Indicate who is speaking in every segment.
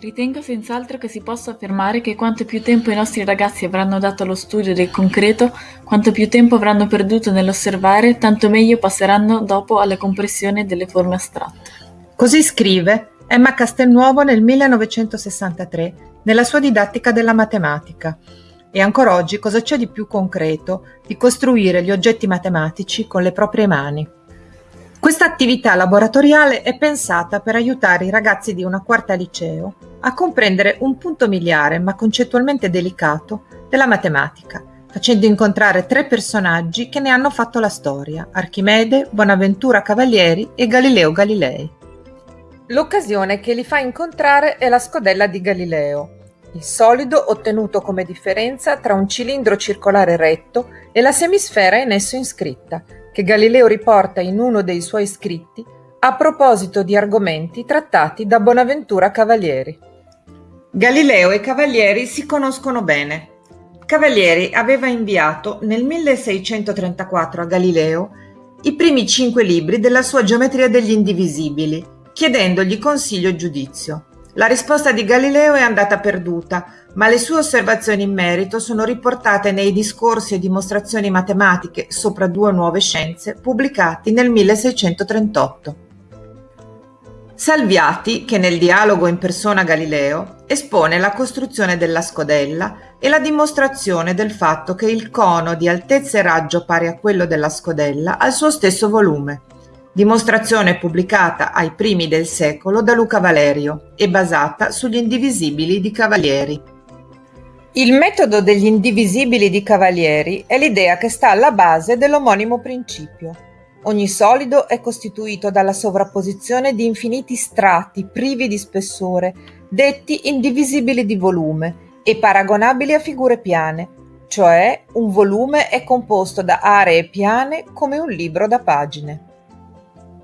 Speaker 1: Ritengo senz'altro che si possa affermare che quanto più tempo i nostri ragazzi avranno dato allo studio del concreto, quanto più tempo avranno perduto nell'osservare, tanto meglio passeranno dopo alla compressione delle forme astratte.
Speaker 2: Così scrive Emma Castelnuovo nel 1963 nella sua didattica della matematica. E ancora oggi cosa c'è di più concreto di costruire gli oggetti matematici con le proprie mani? Questa attività laboratoriale è pensata per aiutare i ragazzi di una quarta liceo a comprendere un punto miliare, ma concettualmente delicato, della matematica, facendo incontrare tre personaggi che ne hanno fatto la storia, Archimede, Bonaventura Cavalieri e Galileo Galilei. L'occasione che li fa incontrare è la scodella di Galileo, il solido ottenuto come differenza tra un cilindro circolare retto e la semisfera in esso iscritta, che Galileo riporta in uno dei suoi scritti a proposito di argomenti trattati da Bonaventura Cavalieri. Galileo e Cavalieri si conoscono bene. Cavalieri aveva inviato nel 1634 a Galileo i primi cinque libri della sua Geometria degli Indivisibili, chiedendogli consiglio e giudizio. La risposta di Galileo è andata perduta, ma le sue osservazioni in merito sono riportate nei discorsi e dimostrazioni matematiche sopra due nuove scienze pubblicati nel 1638. Salviati, che nel dialogo in persona a Galileo espone la costruzione della scodella e la dimostrazione del fatto che il cono di altezza e raggio pari a quello della scodella ha il suo stesso volume dimostrazione pubblicata ai primi del secolo da Luca Valerio e basata sugli indivisibili di Cavalieri. Il metodo degli indivisibili di Cavalieri è l'idea che sta alla base dell'omonimo principio. Ogni solido è costituito dalla sovrapposizione di infiniti strati privi di spessore, detti indivisibili di volume e paragonabili a figure piane, cioè un volume è composto da aree piane come un libro da pagine.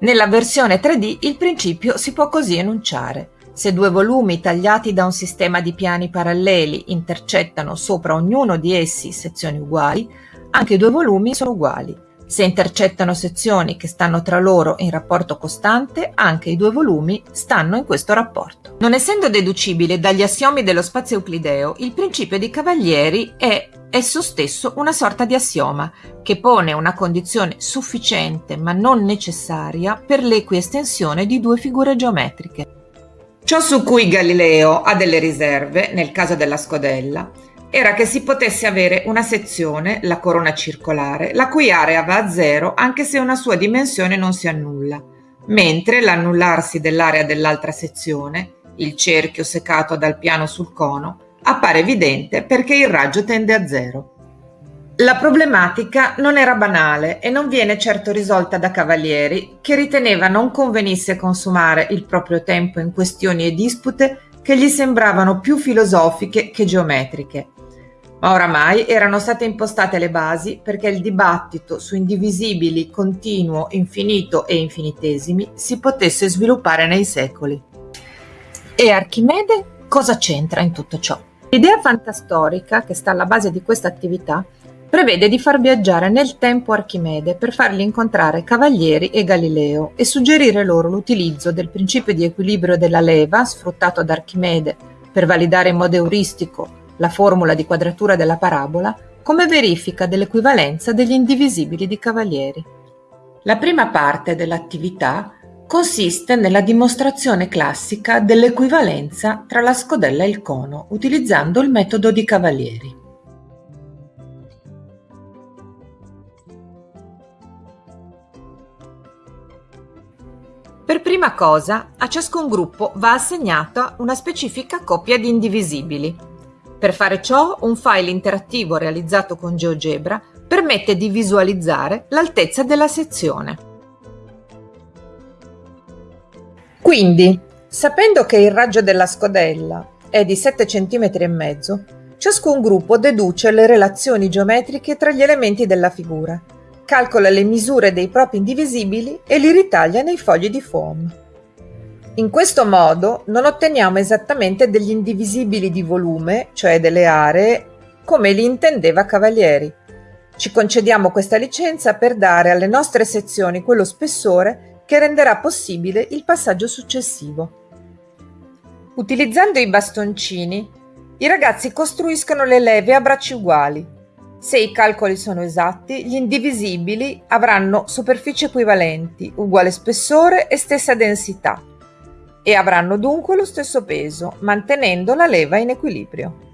Speaker 2: Nella versione 3D il principio si può così enunciare. Se due volumi tagliati da un sistema di piani paralleli intercettano sopra ognuno di essi sezioni uguali, anche i due volumi sono uguali. Se intercettano sezioni che stanno tra loro in rapporto costante, anche i due volumi stanno in questo rapporto. Non essendo deducibile dagli assiomi dello spazio euclideo, il principio di Cavalieri è esso stesso una sorta di assioma che pone una condizione sufficiente ma non necessaria per l'equiestensione di due figure geometriche. Ciò su cui Galileo ha delle riserve, nel caso della scodella, era che si potesse avere una sezione, la corona circolare, la cui area va a zero anche se una sua dimensione non si annulla, mentre l'annullarsi dell'area dell'altra sezione, il cerchio secato dal piano sul cono, appare evidente perché il raggio tende a zero. La problematica non era banale e non viene certo risolta da Cavalieri, che riteneva non convenisse consumare il proprio tempo in questioni e dispute che gli sembravano più filosofiche che geometriche. Ma oramai erano state impostate le basi perché il dibattito su indivisibili, continuo, infinito e infinitesimi si potesse sviluppare nei secoli. E Archimede cosa c'entra in tutto ciò? L'idea fantastorica che sta alla base di questa attività prevede di far viaggiare nel tempo Archimede per fargli incontrare Cavalieri e Galileo e suggerire loro l'utilizzo del principio di equilibrio della leva sfruttato da Archimede per validare in modo euristico la formula di quadratura della parabola come verifica dell'equivalenza degli indivisibili di Cavalieri. La prima parte dell'attività consiste nella dimostrazione classica dell'equivalenza tra la scodella e il cono utilizzando il metodo di Cavalieri. Per prima cosa, a ciascun gruppo va assegnata una specifica coppia di indivisibili, per fare ciò, un file interattivo realizzato con GeoGebra permette di visualizzare l'altezza della sezione. Quindi, sapendo che il raggio della scodella è di 7 cm e mezzo, ciascun gruppo deduce le relazioni geometriche tra gli elementi della figura, calcola le misure dei propri indivisibili e li ritaglia nei fogli di foam. In questo modo non otteniamo esattamente degli indivisibili di volume, cioè delle aree, come li intendeva Cavalieri. Ci concediamo questa licenza per dare alle nostre sezioni quello spessore che renderà possibile il passaggio successivo. Utilizzando i bastoncini, i ragazzi costruiscono le leve a bracci uguali. Se i calcoli sono esatti, gli indivisibili avranno superfici equivalenti, uguale spessore e stessa densità e avranno dunque lo stesso peso, mantenendo la leva in equilibrio.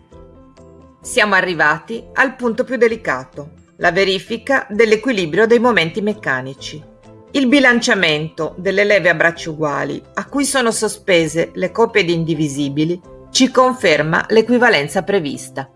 Speaker 2: Siamo arrivati al punto più delicato, la verifica dell'equilibrio dei momenti meccanici. Il bilanciamento delle leve a bracci uguali, a cui sono sospese le coppie di indivisibili, ci conferma l'equivalenza prevista.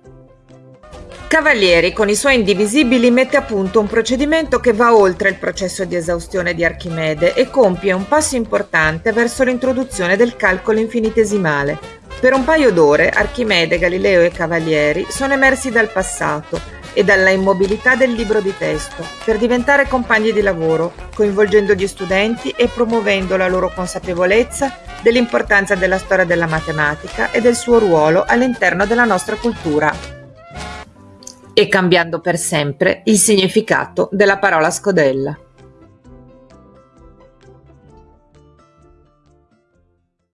Speaker 2: Cavalieri con i suoi indivisibili mette a punto un procedimento che va oltre il processo di esaustione di Archimede e compie un passo importante verso l'introduzione del calcolo infinitesimale. Per un paio d'ore Archimede, Galileo e Cavalieri sono emersi dal passato e dalla immobilità del libro di testo per diventare compagni di lavoro, coinvolgendo gli studenti e promuovendo la loro consapevolezza dell'importanza della storia della matematica e del suo ruolo all'interno della nostra cultura e cambiando per sempre il significato della parola scodella.